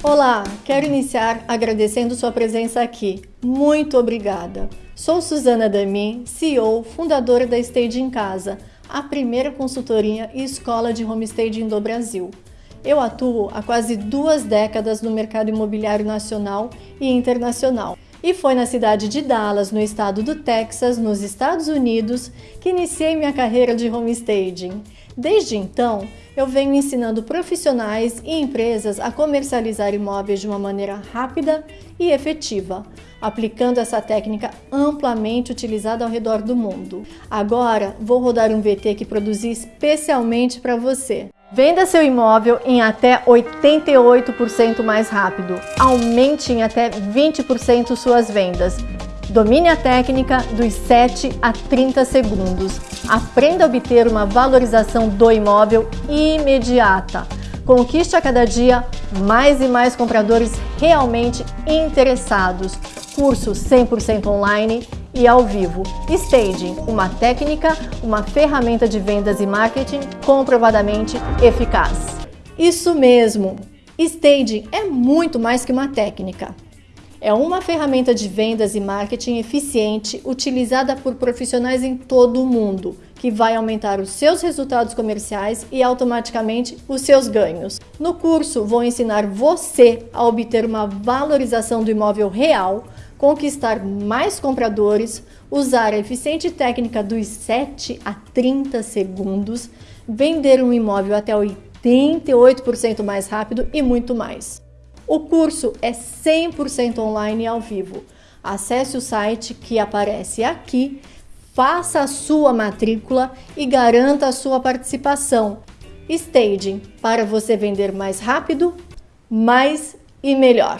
Olá, quero iniciar agradecendo sua presença aqui. Muito obrigada. Sou Suzana Dami, CEO, fundadora da Stage em Casa, a primeira consultoria e escola de homestaging do Brasil. Eu atuo há quase duas décadas no mercado imobiliário nacional e internacional. E foi na cidade de Dallas, no estado do Texas, nos Estados Unidos, que iniciei minha carreira de homestaging. Desde então, eu venho ensinando profissionais e empresas a comercializar imóveis de uma maneira rápida e efetiva, aplicando essa técnica amplamente utilizada ao redor do mundo. Agora, vou rodar um VT que produzi especialmente para você. Venda seu imóvel em até 88% mais rápido. Aumente em até 20% suas vendas. Domine a técnica dos 7 a 30 segundos. Aprenda a obter uma valorização do imóvel imediata. Conquiste a cada dia mais e mais compradores realmente interessados. Curso 100% online e ao vivo. Staging, uma técnica, uma ferramenta de vendas e marketing comprovadamente eficaz. Isso mesmo! Staging é muito mais que uma técnica. É uma ferramenta de vendas e marketing eficiente utilizada por profissionais em todo o mundo, que vai aumentar os seus resultados comerciais e automaticamente os seus ganhos. No curso, vou ensinar você a obter uma valorização do imóvel real, conquistar mais compradores, usar a eficiente técnica dos 7 a 30 segundos, vender um imóvel até 88% mais rápido e muito mais. O curso é 100% online e ao vivo. Acesse o site que aparece aqui, faça a sua matrícula e garanta a sua participação. Staging, para você vender mais rápido, mais e melhor.